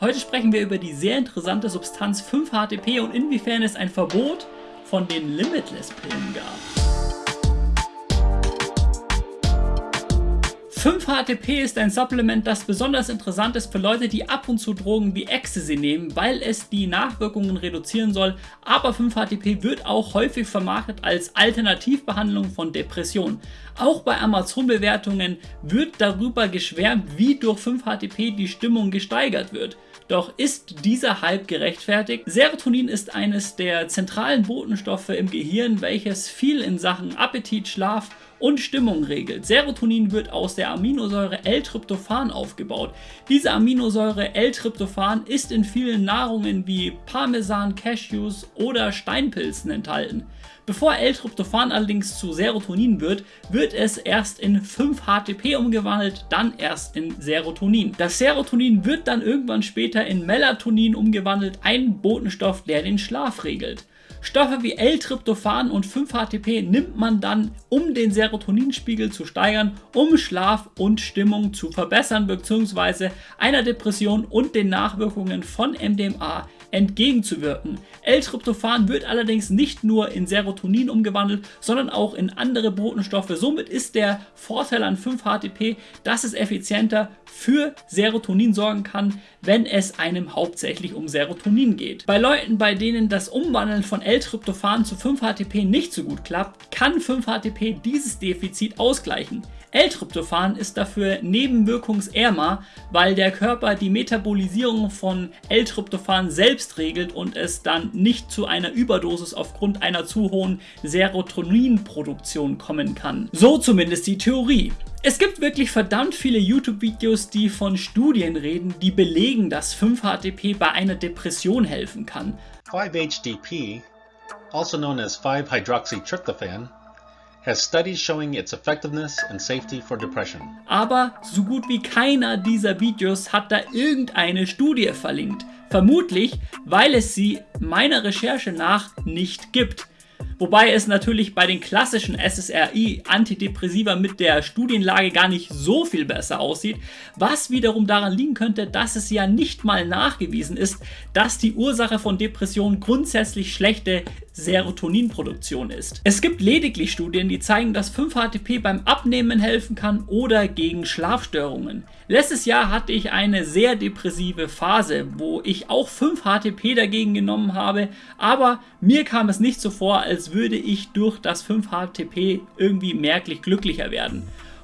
Heute sprechen wir über die sehr interessante Substanz 5-HTP und inwiefern es ein Verbot von den Limitless-Pillen gab. 5-HTP ist ein Supplement, das besonders interessant ist für Leute, die ab und zu Drogen wie Ecstasy nehmen, weil es die Nachwirkungen reduzieren soll, aber 5-HTP wird auch häufig vermarktet als Alternativbehandlung von Depressionen. Auch bei Amazon-Bewertungen wird darüber geschwärmt, wie durch 5-HTP die Stimmung gesteigert wird. Doch ist dieser Hype gerechtfertigt? Serotonin ist eines der zentralen Botenstoffe im Gehirn, welches viel in Sachen Appetit, Schlaf und Stimmung regelt. Serotonin wird aus der Aminosäure L-Tryptophan aufgebaut. Diese Aminosäure L-Tryptophan ist in vielen Nahrungen wie Parmesan, Cashews oder Steinpilzen enthalten. Bevor L-Tryptophan allerdings zu Serotonin wird, wird es erst in 5-HTP umgewandelt, dann erst in Serotonin. Das Serotonin wird dann irgendwann später in Melatonin umgewandelt, ein Botenstoff, der den Schlaf regelt. Stoffe wie L-Tryptophan und 5-HTP nimmt man dann, um den Serotoninspiegel zu steigern, um Schlaf und Stimmung zu verbessern bzw. einer Depression und den Nachwirkungen von MDMA entgegenzuwirken. L-Tryptophan wird allerdings nicht nur in Serotonin umgewandelt, sondern auch in andere Botenstoffe. Somit ist der Vorteil an 5-HTP, dass es effizienter für Serotonin sorgen kann, wenn es einem hauptsächlich um Serotonin geht. Bei Leuten, bei denen das Umwandeln von L-Tryptophan zu 5-HTP nicht so gut klappt, kann 5-HTP dieses Defizit ausgleichen. L-Tryptophan ist dafür nebenwirkungsärmer, weil der Körper die Metabolisierung von L-Tryptophan selbst regelt und es dann nicht zu einer Überdosis aufgrund einer zu hohen Serotoninproduktion kommen kann. So zumindest die Theorie. Es gibt wirklich verdammt viele YouTube-Videos, die von Studien reden, die belegen, dass 5-HTP bei einer Depression helfen kann. 5-HTP, also known as 5-Hydroxytryptophan, has studies showing its effectiveness and safety for depression. Aber so gut wie keiner dieser Videos hat da irgendeine Studie verlinkt. Vermutlich, weil es sie meiner Recherche nach nicht gibt. Wobei es natürlich bei den klassischen SSRI-Antidepressiva mit der Studienlage gar nicht so viel besser aussieht, was wiederum daran liegen könnte, dass es ja nicht mal nachgewiesen ist, dass die Ursache von Depressionen grundsätzlich schlechte Serotoninproduktion ist. Es gibt lediglich Studien, die zeigen, dass 5-HTP beim Abnehmen helfen kann oder gegen Schlafstörungen. Letztes Jahr hatte ich eine sehr depressive Phase, wo ich auch 5-HTP dagegen genommen habe, aber mir kam es nicht so vor, als würde ich durch das 5-HTP irgendwie merklich glücklicher werden.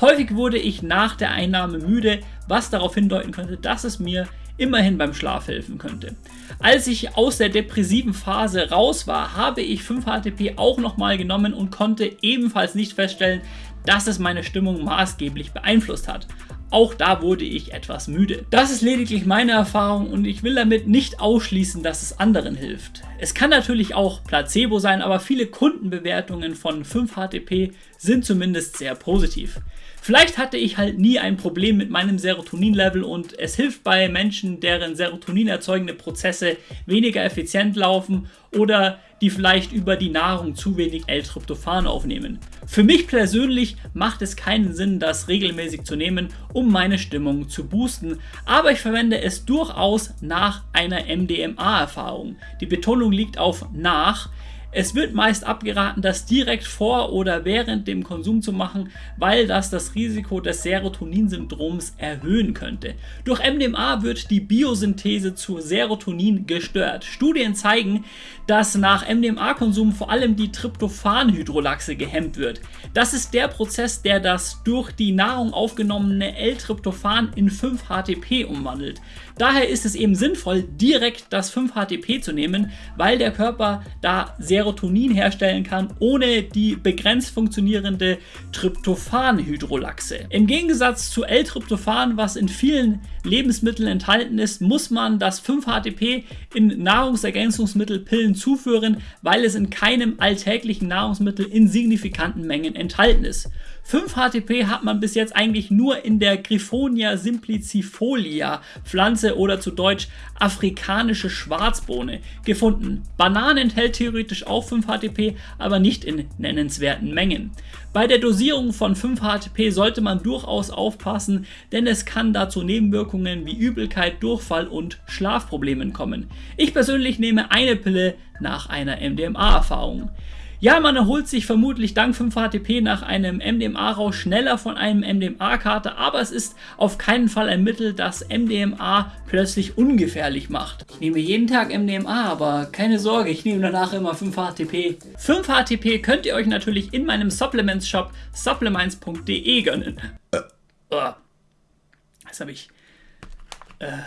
Häufig wurde ich nach der Einnahme müde, was darauf hindeuten könnte, dass es mir immerhin beim Schlaf helfen könnte. Als ich aus der depressiven Phase raus war, habe ich 5-HTP auch nochmal genommen und konnte ebenfalls nicht feststellen, dass es meine Stimmung maßgeblich beeinflusst hat. Auch da wurde ich etwas müde. Das ist lediglich meine Erfahrung und ich will damit nicht ausschließen, dass es anderen hilft. Es kann natürlich auch Placebo sein, aber viele Kundenbewertungen von 5-HTP sind zumindest sehr positiv. Vielleicht hatte ich halt nie ein Problem mit meinem Serotonin-Level und es hilft bei Menschen, deren Serotonin erzeugende Prozesse weniger effizient laufen oder die vielleicht über die Nahrung zu wenig L-Tryptophan aufnehmen. Für mich persönlich macht es keinen Sinn, das regelmäßig zu nehmen, um meine Stimmung zu boosten, aber ich verwende es durchaus nach einer MDMA-Erfahrung. Die Betonung liegt auf nach, es wird meist abgeraten, das direkt vor oder während dem Konsum zu machen, weil das das Risiko des Serotoninsyndroms erhöhen könnte. Durch MDMA wird die Biosynthese zu Serotonin gestört. Studien zeigen, dass nach MDMA-Konsum vor allem die Tryptophan-Hydrolaxe gehemmt wird. Das ist der Prozess, der das durch die Nahrung aufgenommene L-Tryptophan in 5-HTP umwandelt. Daher ist es eben sinnvoll, direkt das 5-HTP zu nehmen, weil der Körper da Serotonin herstellen kann, ohne die begrenzt funktionierende Tryptophan-Hydrolaxe. Im Gegensatz zu L-Tryptophan, was in vielen Lebensmitteln enthalten ist, muss man das 5-HTP in Nahrungsergänzungsmittelpillen zuführen, weil es in keinem alltäglichen Nahrungsmittel in signifikanten Mengen enthalten ist. 5-HTP hat man bis jetzt eigentlich nur in der Griffonia simplicifolia Pflanze oder zu Deutsch afrikanische Schwarzbohne gefunden. Bananen enthält theoretisch auch 5-HTP, aber nicht in nennenswerten Mengen. Bei der Dosierung von 5-HTP sollte man durchaus aufpassen, denn es kann dazu Nebenwirkungen wie Übelkeit, Durchfall und Schlafproblemen kommen. Ich persönlich nehme eine Pille nach einer MDMA-Erfahrung. Ja, man erholt sich vermutlich dank 5-HTP nach einem MDMA-Rausch schneller von einem MDMA-Kater, aber es ist auf keinen Fall ein Mittel, das MDMA plötzlich ungefährlich macht. Ich nehme jeden Tag MDMA, aber keine Sorge, ich nehme danach immer 5-HTP. 5-HTP könnt ihr euch natürlich in meinem Supplements-Shop supplements.de gönnen. Äh, oh. Das habe ich... Äh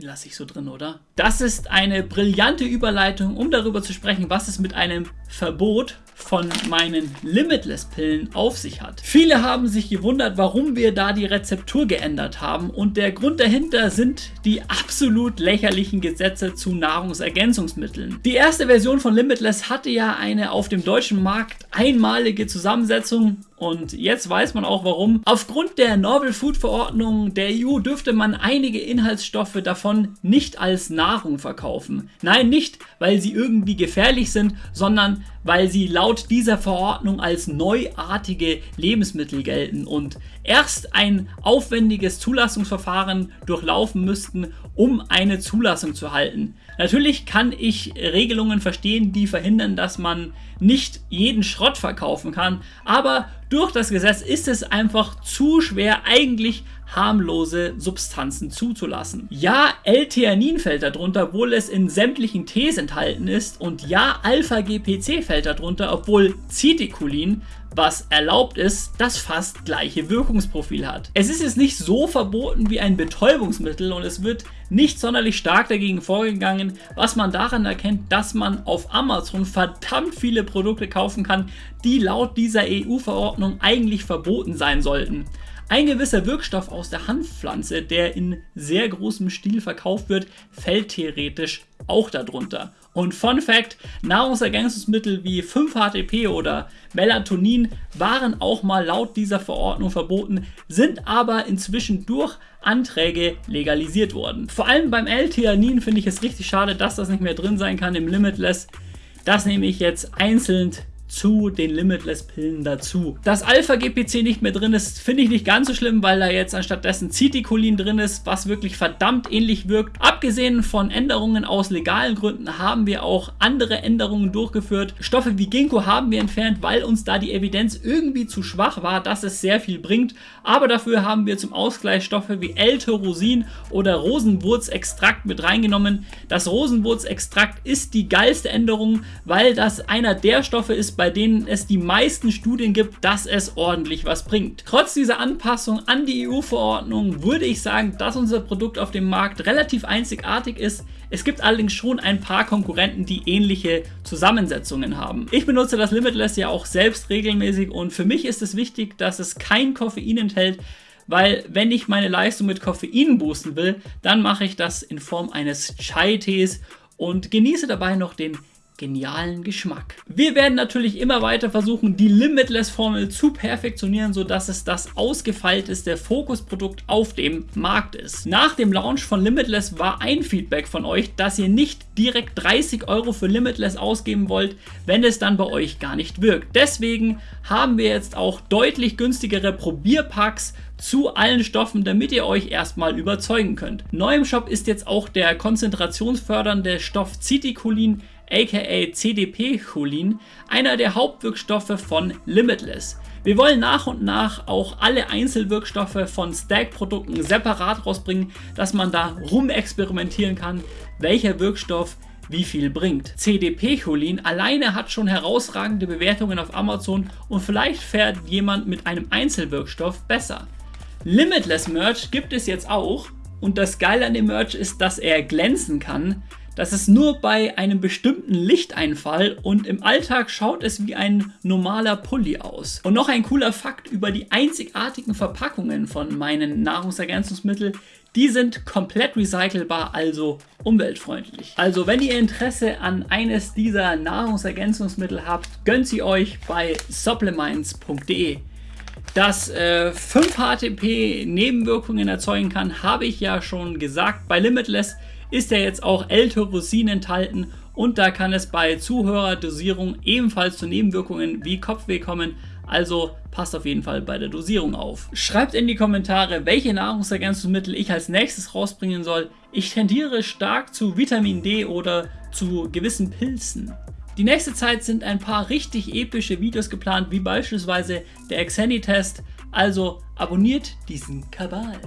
lasse ich so drin, oder? Das ist eine brillante Überleitung, um darüber zu sprechen, was es mit einem Verbot von meinen Limitless-Pillen auf sich hat. Viele haben sich gewundert, warum wir da die Rezeptur geändert haben und der Grund dahinter sind die absolut lächerlichen Gesetze zu Nahrungsergänzungsmitteln. Die erste Version von Limitless hatte ja eine auf dem deutschen Markt einmalige Zusammensetzung und jetzt weiß man auch warum. Aufgrund der Novel Food Verordnung der EU dürfte man einige Inhaltsstoffe davon nicht als Nahrung verkaufen. Nein, nicht, weil sie irgendwie gefährlich sind, sondern weil sie laut dieser Verordnung als neuartige Lebensmittel gelten und erst ein aufwendiges Zulassungsverfahren durchlaufen müssten, um eine Zulassung zu halten. Natürlich kann ich Regelungen verstehen, die verhindern, dass man nicht jeden Schrott verkaufen kann, aber durch das Gesetz ist es einfach zu schwer, eigentlich harmlose Substanzen zuzulassen. Ja, L-Theanin fällt darunter, obwohl es in sämtlichen Tees enthalten ist und ja, Alpha-GPC fällt darunter, obwohl Citiculin was erlaubt ist, das fast gleiche Wirkungsprofil hat. Es ist jetzt nicht so verboten wie ein Betäubungsmittel und es wird nicht sonderlich stark dagegen vorgegangen, was man daran erkennt, dass man auf Amazon verdammt viele Produkte kaufen kann, die laut dieser EU-Verordnung eigentlich verboten sein sollten. Ein gewisser Wirkstoff aus der Hanfpflanze, der in sehr großem Stil verkauft wird, fällt theoretisch auch darunter. Und Fun Fact, Nahrungsergänzungsmittel wie 5-HTP oder Melatonin waren auch mal laut dieser Verordnung verboten, sind aber inzwischen durch Anträge legalisiert worden. Vor allem beim L-Theanin finde ich es richtig schade, dass das nicht mehr drin sein kann im Limitless. Das nehme ich jetzt einzeln zu den Limitless-Pillen dazu. Dass Alpha-GPC nicht mehr drin ist, finde ich nicht ganz so schlimm, weil da jetzt anstattdessen Citicolin drin ist, was wirklich verdammt ähnlich wirkt. Abgesehen von Änderungen aus legalen Gründen haben wir auch andere Änderungen durchgeführt. Stoffe wie Ginkgo haben wir entfernt, weil uns da die Evidenz irgendwie zu schwach war, dass es sehr viel bringt. Aber dafür haben wir zum Ausgleich Stoffe wie L-Tyrosin oder Rosenwurzextrakt mit reingenommen. Das Rosenwurzextrakt ist die geilste Änderung, weil das einer der Stoffe ist, bei denen es die meisten Studien gibt, dass es ordentlich was bringt. Trotz dieser Anpassung an die EU-Verordnung würde ich sagen, dass unser Produkt auf dem Markt relativ einzigartig ist. Es gibt allerdings schon ein paar Konkurrenten, die ähnliche Zusammensetzungen haben. Ich benutze das Limitless ja auch selbst regelmäßig und für mich ist es wichtig, dass es kein Koffein enthält, weil wenn ich meine Leistung mit Koffein boosten will, dann mache ich das in Form eines Chai-Tees und genieße dabei noch den genialen Geschmack. Wir werden natürlich immer weiter versuchen, die Limitless-Formel zu perfektionieren, sodass es das ausgefeilteste Fokusprodukt auf dem Markt ist. Nach dem Launch von Limitless war ein Feedback von euch, dass ihr nicht direkt 30 Euro für Limitless ausgeben wollt, wenn es dann bei euch gar nicht wirkt. Deswegen haben wir jetzt auch deutlich günstigere Probierpacks zu allen Stoffen, damit ihr euch erstmal überzeugen könnt. Neu im Shop ist jetzt auch der konzentrationsfördernde Stoff Citicolin aka CDP-Cholin, einer der Hauptwirkstoffe von Limitless. Wir wollen nach und nach auch alle Einzelwirkstoffe von Stack-Produkten separat rausbringen, dass man da rumexperimentieren kann, welcher Wirkstoff wie viel bringt. CDP-Cholin alleine hat schon herausragende Bewertungen auf Amazon und vielleicht fährt jemand mit einem Einzelwirkstoff besser. Limitless Merch gibt es jetzt auch und das Geile an dem Merch ist, dass er glänzen kann. Das ist nur bei einem bestimmten Lichteinfall und im Alltag schaut es wie ein normaler Pulli aus. Und noch ein cooler Fakt über die einzigartigen Verpackungen von meinen Nahrungsergänzungsmitteln. Die sind komplett recycelbar, also umweltfreundlich. Also wenn ihr Interesse an eines dieser Nahrungsergänzungsmittel habt, gönnt sie euch bei supplements.de. Dass äh, 5-HTP Nebenwirkungen erzeugen kann, habe ich ja schon gesagt. Bei Limitless ist ja jetzt auch L-Tyrosin enthalten und da kann es bei Zuhörerdosierung ebenfalls zu Nebenwirkungen wie Kopfweh kommen. Also passt auf jeden Fall bei der Dosierung auf. Schreibt in die Kommentare, welche Nahrungsergänzungsmittel ich als nächstes rausbringen soll. Ich tendiere stark zu Vitamin D oder zu gewissen Pilzen. Die nächste Zeit sind ein paar richtig epische Videos geplant, wie beispielsweise der Xeni-Test. Also abonniert diesen Kabal.